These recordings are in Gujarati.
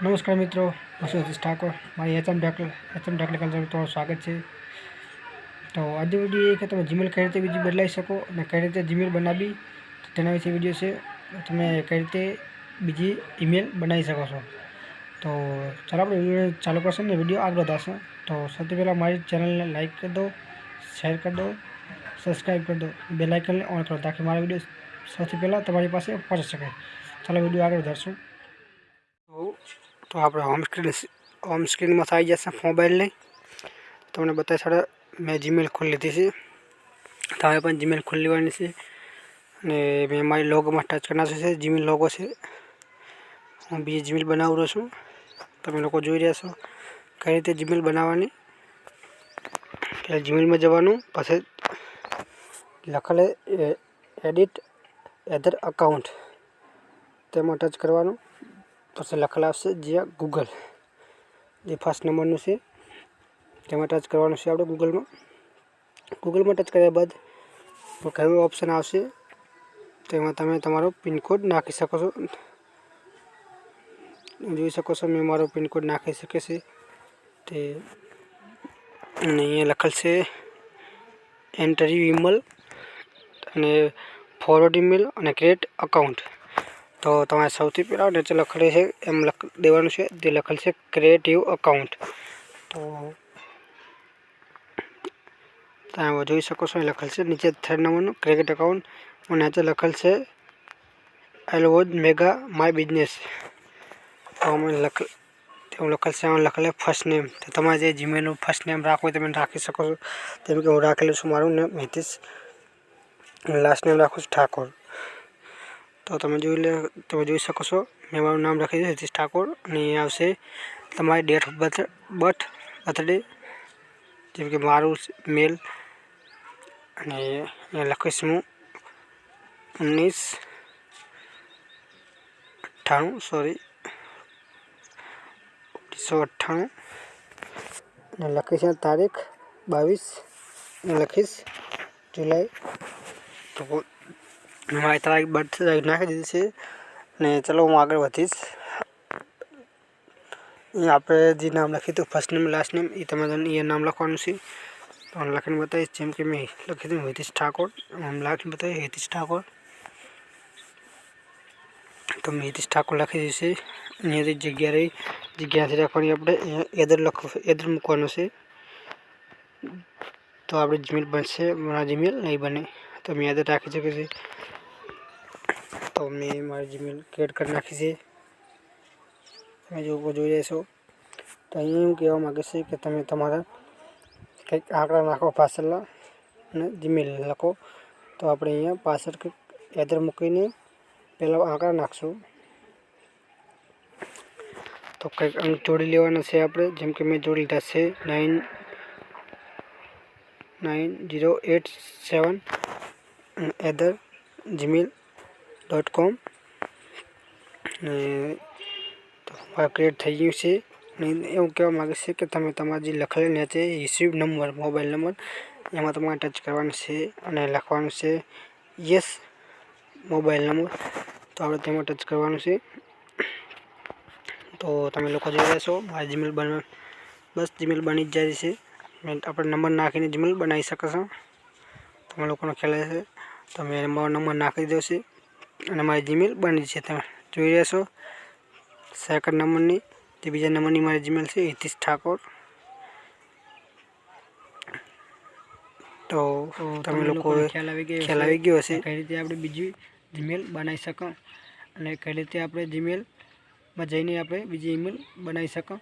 નમસ્કાર મિત્રો, હું છું ઠાકોર. મારી એચએમ ટેકલ એચએમ ટેકનિકલ તમારું સ્વાગત છે. તો આજે વીડિયો એ કે તમે જીમેલ કઈ રીતે બીજી બદલાવી શકો અને કઈ રીતે જીમેલ બનાવી તેના વિશે વીડિયો છે. તમે કઈ રીતે બીજી ઈમેલ બનાવી શકો છો. તો ચાલો આપણે વીડિયો ચાલુ કરશું ને વીડિયો આગળ વધારશું. તો સૌથી પહેલાં મારી ચેનલને લાઇક કરી દો શેર કરી દો સબસ્ક્રાઈબ કરી દો. બે લાઇકનને ઓન કરો તાકી મારા વીડિયો સૌથી પહેલાં તમારી પાસે પહોંચી શકે ચાલો વીડિયો આગળ વધારશું. તો આપણે હોમ સ્ક્રીન હોમ સ્ક્રીનમાં આવી જશે મોબાઈલની તમને બતાવી સાડા મેં જીમેલ ખોલી લીધી છે. તમે પણ જીમેલ ખોલી લેવાની છે. અને મેં મારી લોગોમાં ટચ કરનાર છે જીમેલ લોગો છે. હું બીજી જીમેલ બનાવી છું. તમે લોકો જોઈ રહ્યા છો કઈ રીતે જીમેલ બનાવવાની. એટલે જીમેલમાં જવાનું, પછી લખેલે એડિટ એધર અકાઉન્ટ તેમાં ટચ કરવાનું. પછી લખેલા આવશે જ્યાં ગૂગલ જે ફર્સ્ટ નંબરનું છે. તેમાં ટચ કરવાનું છે આપણે ગૂગલમાં ગૂગલમાં ટચ કર્યા બાદ કયું ઓપ્શન આવશે? તેમાં તમે તમારો પિનકોડ નાખી શકો છો. જોઈ શકો છો મેં મારો પિનકોડ નાખી શકે છે. તે અને અહીંયા લખેલ છે એન્ટર ઈમેલ અને ફોરવર્ડ ઈમેલ અને ક્રિએટ અકાઉન્ટ તો તમારે સૌથી પહેલાં નીચે લખેલું છે, એમ લખ, દેવાનું છે તે લખેલ છે ક્રિએટિવ અકાઉન્ટ તો તમે જોઈ શકો છો એ લખેલ છે, નીચે થર્ડ નંબરનું ક્રિકેટ અકાઉન્ટ અને નીચે લખેલ છે એલવોજ મેગા માય બિઝનેસ તો અમે લખ એવું લખેલ છે એમાં લખેલ ફર્સ્ટ નેમ તો તમારે જે જીમેલનું ફર્સ્ટ નેમ રાખવું તમે રાખી શકો છો. તેમ કે હું રાખેલું છું, મારું નેમ હિતેશ. લાસ્ટ નેમ રાખું છું ઠાકોર. તો તમે જોઈ લે, તમે જોઈ શકો છો. મેં મારું નામ લખી દીધું, હિતેશ ઠાકોર. અને અહીં આવશે તમારી date of birth birth birthday જેમ કે મારું મેલ અને અહીંયા લખીશ હું. ઓગણીસ અઠ્ઠાણું સોરી ઓગણીસો અઠ્ઠાણું. અને લખીશ તારીખ બાવીસ. લખીશ જુલાઈ. તો મારી તારીખ બર્થ નાખી દીધી છે ને ચલો હું આગળ વધીશ. અહીંયા આપણે જે નામ લખ્યું હતું ફર્સ્ટ નેમ લાસ્ટ નેમ એ તમારે એ નામ લખવાનું છે. તો લખીને બતાવીશ, જેમ કે મેં લખી દઉં હિતેશ ઠાકોર. આમ લખીને બતાવીશ, હિતેશ ઠાકોર. તો મેં હિતેશ ઠાકોર લખી છે. અહીંયાથી જગ્યા રહી જગ્યાથી રાખવાની આપણે એદર લખવું એદર મૂકવાનું છે. તો આપણે જીમેલ બનશે, મારા જીમેલ નહીં બને, તો મેં એદર રાખી શકીએ છે. તો મેં મારી જીમેલ ક્રિએટ કરી નાખી છે તમે જો જોઈ રહ્યા તો અહીંયા એવું કહેવા માગે છે કે તમે તમારા કંઈક આંકડા નાખો પાછળના અને જીમેલ લખો તો આપણે અહીંયા પાછળ કંઈક એદર મૂકીને પહેલાં આંકડા નાખશું તો કંઈક અંક જોડી લેવાના છે આપણે જેમ કે મેં જોડી લીધા છે nine nine zero eight seven either Gmail dot com ને મારા ક્રિએટ થઈ ગયું છે. એવું કહેવા માગે છે કે તમે તમારા જે લખેલી છે રિસીવ નંબર મોબાઈલ નંબર એમાં તમારે ટચ કરવાનું છે અને લખવાનું છે યસ મોબાઈલ નંબર તો આપણે તેમાં ટચ કરવાનું છે. તો તમે લોકો જોઈ રહ્યા છો, મારી જીમેલ બન, બસ જીમેલ બની જ જાય છે. આપણે નંબર નાખીને જીમેલ બનાવી શકશો તમે લોકોનો ખ્યાલ હશે. તમે મારો નંબર નાખી દો છે અને મારી જીમેલ બની છે તમે જોઈ રહ્યા છો સેકન્ડ નંબરની તે બીજા નંબરની મારી જીમેલ છે હિતિશ ઠાકોર. તો તમે લોકો ખ્યાલ આવી ગયો ખ્યાલ આવી ગયો હશે. કઈ રીતે આપણે બીજી જીમેલ બનાવી શકો અને કઈ રીતે આપણે જીમેલમાં જઈને આપણે બીજી ઈમેલ બનાવી શકો.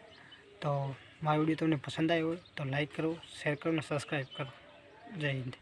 તો મારો વીડિયો તમને પસંદ આવ્યો હોય તો લાઈક કરો શેર કરો અને સબસ્ક્રાઈબ કરો. જય હિન્દ.